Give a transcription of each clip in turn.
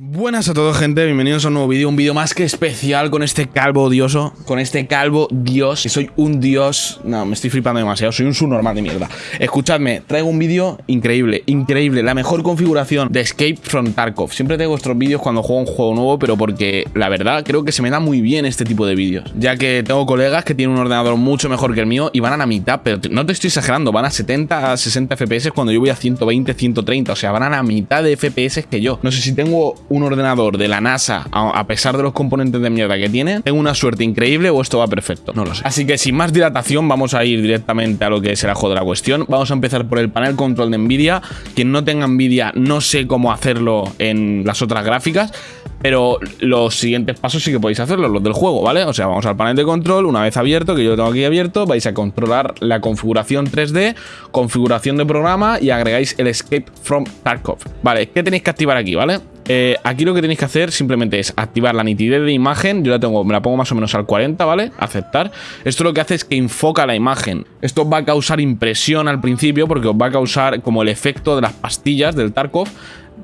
Buenas a todos gente, bienvenidos a un nuevo vídeo, un vídeo más que especial con este calvo odioso, con este calvo dios, que soy un dios, no, me estoy flipando demasiado, soy un subnormal de mierda. Escuchadme, traigo un vídeo increíble, increíble, la mejor configuración de Escape from Tarkov. Siempre traigo estos vídeos cuando juego un juego nuevo, pero porque la verdad creo que se me da muy bien este tipo de vídeos, ya que tengo colegas que tienen un ordenador mucho mejor que el mío y van a la mitad, pero no te estoy exagerando, van a 70 a 60 FPS cuando yo voy a 120, 130, o sea, van a la mitad de FPS que yo. No sé si tengo un ordenador de la NASA, a pesar de los componentes de mierda que tiene, tengo una suerte increíble o esto va perfecto. No lo sé. Así que sin más dilatación, vamos a ir directamente a lo que es el ajo de la cuestión. Vamos a empezar por el panel control de Nvidia. Quien no tenga Nvidia, no sé cómo hacerlo en las otras gráficas. Pero los siguientes pasos sí que podéis hacerlo, los del juego, ¿vale? O sea, vamos al panel de control, una vez abierto, que yo lo tengo aquí abierto, vais a controlar la configuración 3D, configuración de programa y agregáis el Escape from Tarkov. Vale, ¿qué tenéis que activar aquí, vale? Eh, aquí lo que tenéis que hacer simplemente es activar la nitidez de imagen. Yo la tengo, me la pongo más o menos al 40, ¿vale? Aceptar. Esto lo que hace es que enfoca la imagen. Esto va a causar impresión al principio porque os va a causar como el efecto de las pastillas del Tarkov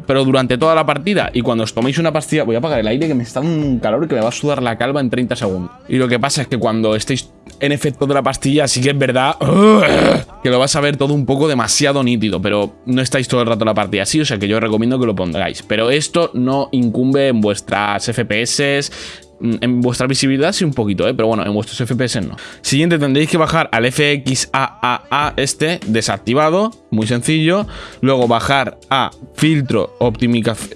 pero durante toda la partida. Y cuando os toméis una pastilla, voy a apagar el aire que me está dando un calor que me va a sudar la calva en 30 segundos. Y lo que pasa es que cuando estéis en efecto de la pastilla, sí que es verdad que lo vas a ver todo un poco demasiado nítido, pero no estáis todo el rato en la partida así, o sea que yo os recomiendo que lo pongáis. Pero esto no incumbe en vuestras FPS, en vuestra visibilidad sí un poquito, ¿eh? pero bueno, en vuestros FPS no. Siguiente tendréis que bajar al FXAAA este desactivado, muy sencillo. Luego bajar a filtro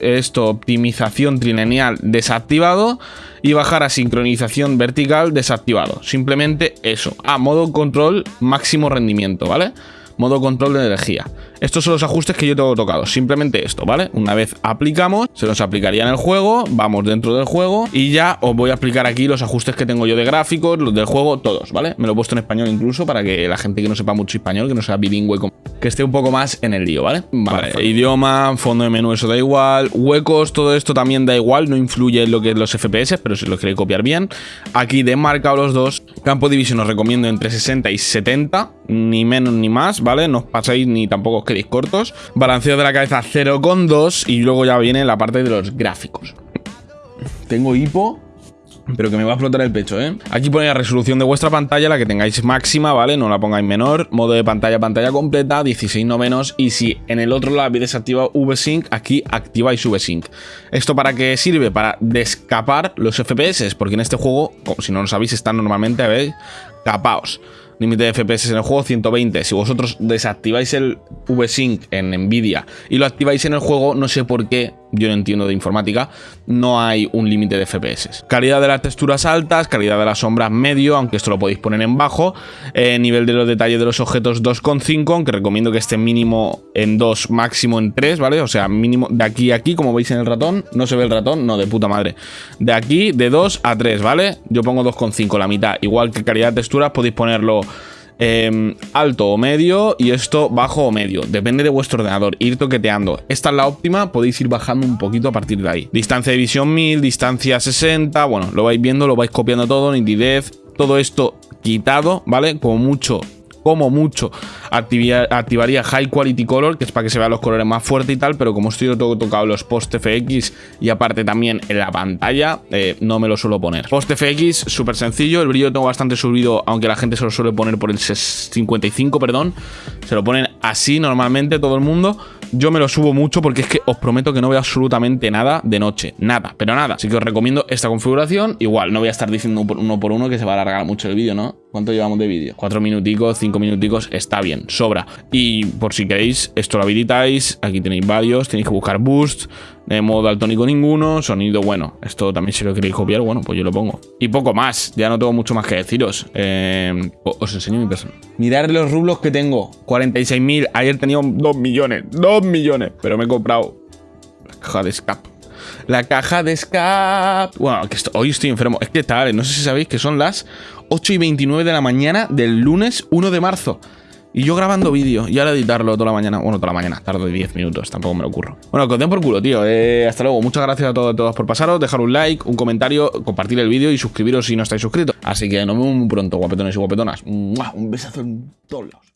esto, optimización trilineal desactivado y bajar a sincronización vertical desactivado. Simplemente eso. A modo control máximo rendimiento, ¿vale? Modo control de energía. Estos son los ajustes que yo tengo tocados. Simplemente esto, ¿vale? Una vez aplicamos, se nos aplicaría en el juego, vamos dentro del juego y ya os voy a explicar aquí los ajustes que tengo yo de gráficos, los del juego, todos, ¿vale? Me lo he puesto en español incluso para que la gente que no sepa mucho español, que no sea bilingüe, que esté un poco más en el lío, ¿vale? Vale, idioma, fondo de menú, eso da igual. Huecos, todo esto también da igual, no influye en lo que es los FPS, pero si lo queréis copiar bien. Aquí demarcado los dos. Campo Division os recomiendo entre 60 y 70, ni menos ni más, ¿vale? No os paséis ni tampoco queréis cortos. Balanceo de la cabeza 0,2 y luego ya viene la parte de los gráficos. Tengo hipo, pero que me va a explotar el pecho, ¿eh? Aquí pone la resolución de vuestra pantalla, la que tengáis máxima, ¿vale? No la pongáis menor. Modo de pantalla, pantalla completa, 16 no menos. Y si en el otro lado habéis desactivado VSync, aquí activáis VSync. ¿Esto para qué sirve? Para descapar los FPS, porque en este juego, como si no lo sabéis, están normalmente, ver, capaos límite de FPS en el juego 120. Si vosotros desactiváis el VSync en Nvidia y lo activáis en el juego, no sé por qué yo no entiendo de informática, no hay un límite de FPS. Calidad de las texturas altas, calidad de las sombras medio, aunque esto lo podéis poner en bajo. Eh, nivel de los detalles de los objetos 2,5, aunque recomiendo que esté mínimo en 2, máximo en 3, ¿vale? O sea, mínimo de aquí a aquí, como veis en el ratón. No se ve el ratón, no, de puta madre. De aquí, de 2 a 3, ¿vale? Yo pongo 2,5, la mitad. Igual que calidad de texturas, podéis ponerlo Em, alto o medio y esto bajo o medio. Depende de vuestro ordenador, ir toqueteando. Esta es la óptima, podéis ir bajando un poquito a partir de ahí. Distancia de visión 1000, distancia 60, bueno, lo vais viendo, lo vais copiando todo, nitidez, todo esto quitado, ¿vale? Como mucho como mucho activaría High Quality Color, que es para que se vean los colores más fuertes y tal, pero como estoy todo tocado los post FX y aparte también en la pantalla, eh, no me lo suelo poner. Post FX, súper sencillo, el brillo tengo bastante subido, aunque la gente se lo suele poner por el 55, perdón, se lo ponen así normalmente todo el mundo, yo me lo subo mucho porque es que os prometo que no veo absolutamente nada de noche. Nada, pero nada. Así que os recomiendo esta configuración. Igual, no voy a estar diciendo uno por uno que se va a alargar mucho el vídeo, ¿no? ¿Cuánto llevamos de vídeo? Cuatro minuticos, cinco minuticos, está bien, sobra. Y por si queréis, esto lo habilitáis. Aquí tenéis varios, tenéis que buscar boost, de modo daltónico ninguno, sonido bueno. Esto también si lo queréis copiar, bueno, pues yo lo pongo. Y poco más, ya no tengo mucho más que deciros. Eh, os enseño mi persona. Mirad los rublos que tengo, 46.000. Ayer tenía 2 millones, 2 millones. Pero me he comprado la caja de escape. La caja de escape. Bueno, que hoy estoy enfermo. Es que tal, no sé si sabéis que son las 8 y 29 de la mañana del lunes 1 de marzo. Y yo grabando vídeo y ahora editarlo toda la mañana. Bueno, toda la mañana, tarde 10 minutos, tampoco me lo ocurro. Bueno, que por culo, tío. Eh, hasta luego. Muchas gracias a todos, a todos por pasaros. Dejar un like, un comentario, compartir el vídeo y suscribiros si no estáis suscritos. Así que nos vemos muy pronto, guapetones y guapetonas. Un besazo en todos lados.